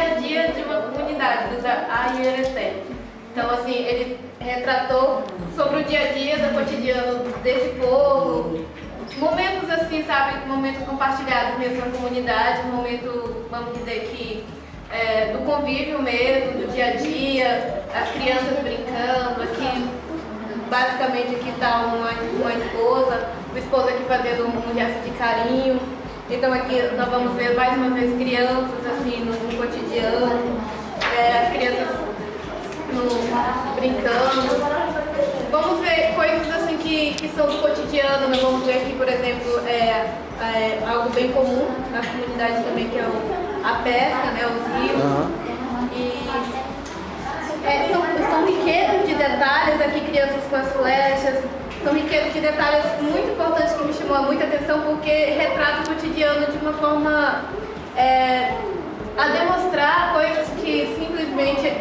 dia a dia de uma comunidade, dos Aiereté. Então, assim, ele retratou sobre o dia a dia do cotidiano desse povo, momentos assim, sabe, momentos compartilhados mesmo na comunidade, momento, vamos dizer que, é, do convívio mesmo, do dia a dia, as crianças brincando, aqui, basicamente aqui está uma, uma esposa, o esposo aqui fazendo um gesto de carinho, então aqui nós vamos ver mais uma vez crianças assim no, no cotidiano, é, as crianças no, brincando. Vamos ver coisas assim que, que são do cotidiano, nós vamos ver aqui, por exemplo, é, é algo bem comum na comunidade também, que é o, a pesca, né, os rios. Uhum. E é, são, são riquezas de detalhes aqui, crianças com as flechas, são riquezas de detalhes muito importantes que me chamou muita atenção porque retrata o cotidiano de uma forma é, a demonstrar coisas que simplesmente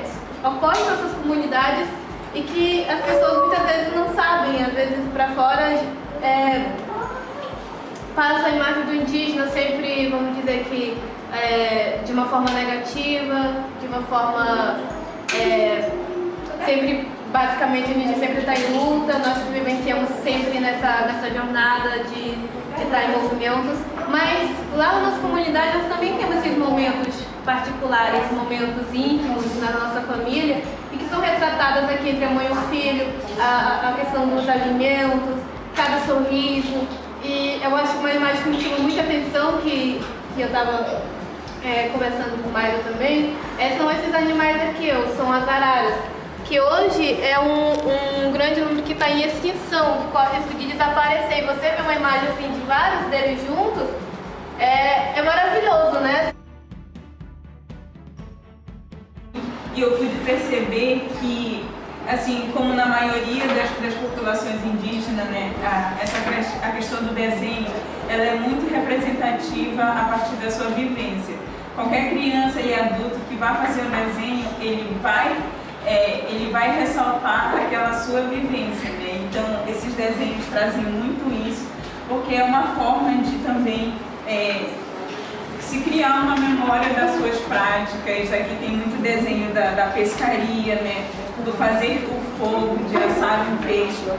ocorrem em nossas comunidades e que as pessoas muitas vezes não sabem, às vezes para fora é, passa a imagem do indígena sempre, vamos dizer que é, de uma forma negativa, de uma forma é, sempre basicamente a gente sempre está em luta, nós vivenciamos sempre nessa, nessa jornada de, de estar em movimentos, mas lá na nossa comunidade nós também temos esses momentos particulares, momentos íntimos na nossa família e que são retratadas aqui entre a mãe e o filho, a, a questão dos alimentos, cada sorriso. E eu acho uma imagem que me chamou muita atenção que, que eu estava é, conversando com o Maio também, é, são esses animais aqui, são as araras que hoje é um, um grande número que está em extinção, que corre risco de desaparecer. E você vê uma imagem assim de vários deles juntos, é, é maravilhoso, né? E eu pude perceber que, assim, como na maioria das, das populações indígenas, né, a, essa, a questão do desenho, ela é muito representativa a partir da sua vivência. Qualquer criança e adulto que vá fazer o desenho, ele vai é, ele vai ressaltar aquela sua vivência, né? Então, esses desenhos trazem muito isso, porque é uma forma de também é, se criar uma memória das suas práticas. Aqui tem muito desenho da, da pescaria, né? Do fazer o fogo, de assar um peixe,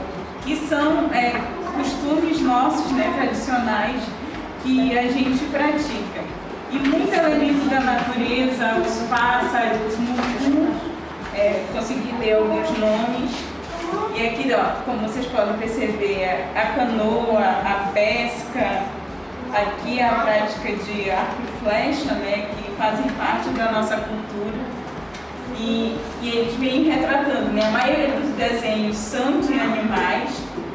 que são é, costumes nossos, né, tradicionais, que a gente pratica. E muito elemento da natureza, os pássaros, mutum, é, consegui ler alguns nomes. E aqui, ó, como vocês podem perceber, a canoa, a pesca, aqui a prática de arco e flecha, né, que fazem parte da nossa cultura. E, e eles vêm retratando, né, a maioria dos desenhos são de animais,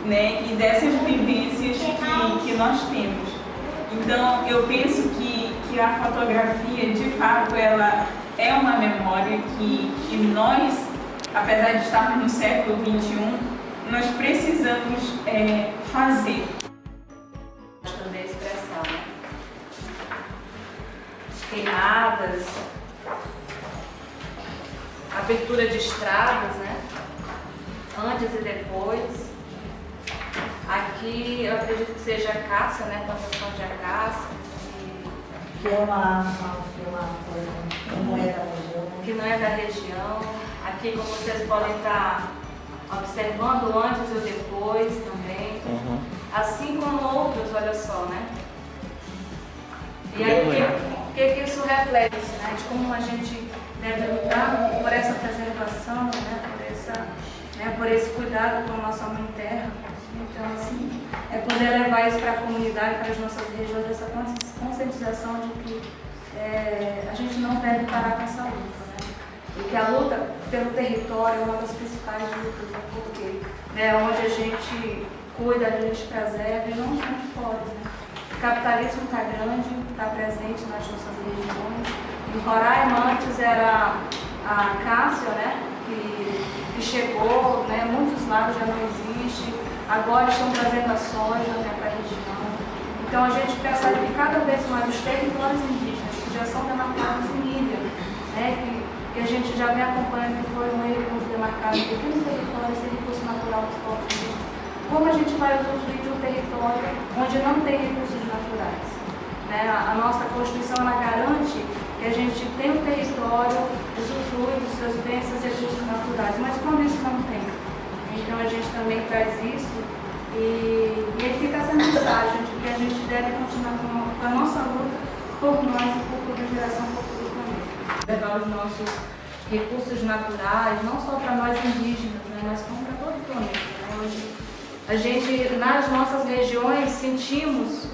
né, e dessas vivências que, que nós temos. Então, eu penso que, que a fotografia, de fato, ela é uma memória que, que nós, apesar de estarmos no século XXI, nós precisamos é, fazer. Da expressão, né? Queimadas, abertura de estradas, né? Antes e depois. Aqui eu acredito que seja a caça, né? Plantação de acácia. Que é uma, uma, uma coisa que não é da região. Que não é da região. Aqui, como vocês podem estar observando antes e depois também. Uhum. Assim como outros, olha só, né? E aí, o que, que, isso reflete, né? De como a gente deve lutar por essa preservação, né? Por, essa, né? por esse cuidado com a nossa mãe terra. Então, assim, é poder levar isso para a comunidade, para as nossas regiões, essa conscientização de que é, a gente não deve parar com essa luta. Né? E que a luta pelo território é uma das principais lutas, porque né, onde a gente cuida, a gente preserva e não onde pode. Né? O capitalismo está grande, está presente nas nossas regiões. Em Roraima antes era a Cássia, né, que, que chegou, né, muitos lados já não existe, agora estão trazendo a soja né, para a região. Então a gente percebe que cada vez mais os territórios são demarcados em mídia, né, que, que a gente já vem acompanhando que foi um erro demarcado de pequenos territórios sem recurso natural dos povos. Como a gente vai usufruir de um território onde não tem recursos naturais? Né? A, a nossa Constituição ela garante que a gente tem um território, usufrui dos seus bens, seus recursos naturais, mas quando isso não tem? Então a gente também traz isso e, e aí fica essa mensagem de que a gente deve continuar com a nossa luta por nós e por toda a geração futura também. Os nossos recursos naturais, não só para nós indígenas, né, mas como para todo o planeta. Né? Hoje, a gente, nas nossas regiões, sentimos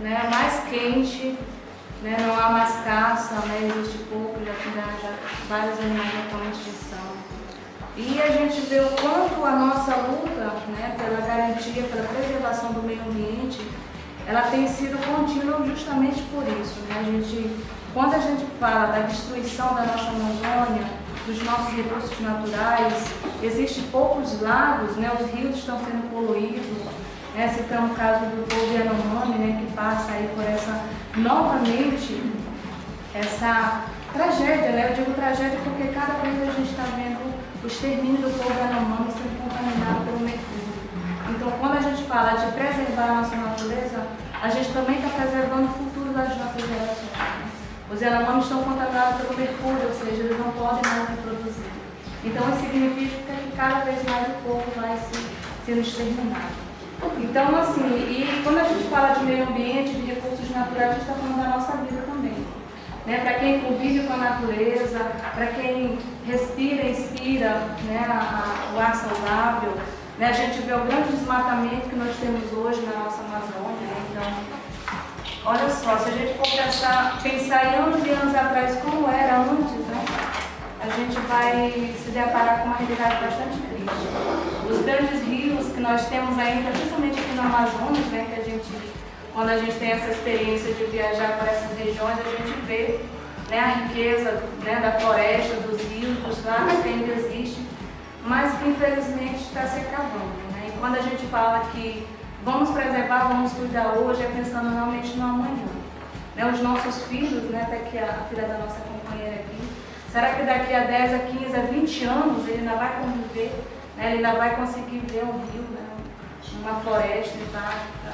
né, mais quente, né, não há mais caça, né, existe pouco, já, já, já vários animais já estão em extinção. E a gente vê o quanto a nossa luta né, pela garantia, pela preservação do meio ambiente, ela tem sido contínua justamente por isso. Né? A gente, quando a gente fala da destruição da nossa Amazônia, dos nossos recursos naturais, existem poucos lagos, né? os rios estão sendo poluídos. Né? Citamos o caso do povo Yanomami, né? que passa aí por essa, novamente, essa tragédia. Né? Eu digo tragédia porque cada vez a gente está vendo o extermínio do povo Yanomami sendo contaminado pelo mercúrio. Então, quando a gente fala de preservar a nossa natureza, a gente também está preservando o futuro das nossas? Os Yanomamis estão contaminados pelo mercúrio, ou seja, eles não podem mais reproduzir. Então, isso significa que cada vez mais o povo vai se, sendo exterminado. Então, assim, e quando a gente fala de meio ambiente, de recursos naturais, a gente está falando da nossa vida também. Né? Para quem convive com a natureza, para quem respira inspira né, a, a, o ar saudável, né? a gente vê o grande desmatamento que nós temos hoje na nossa Amazônia. Né? Então, Olha só, se a gente for pensar, em anos e anos atrás como era antes, né? A gente vai se deparar com uma realidade bastante triste. Os grandes rios que nós temos ainda, principalmente aqui no Amazonas, né? Que a gente, quando a gente tem essa experiência de viajar para essas regiões, a gente vê né, a riqueza né, da floresta, dos rios, dos lagos que ainda existe, mas que infelizmente está se acabando. Né? E quando a gente fala que Vamos preservar, vamos cuidar hoje, é pensando realmente no amanhã. Né, os nossos filhos, né, até que a filha da nossa companheira aqui, será que daqui a 10, a 15, a 20 anos ele ainda vai conviver, né, ele ainda vai conseguir ver um rio, né, uma floresta e tal?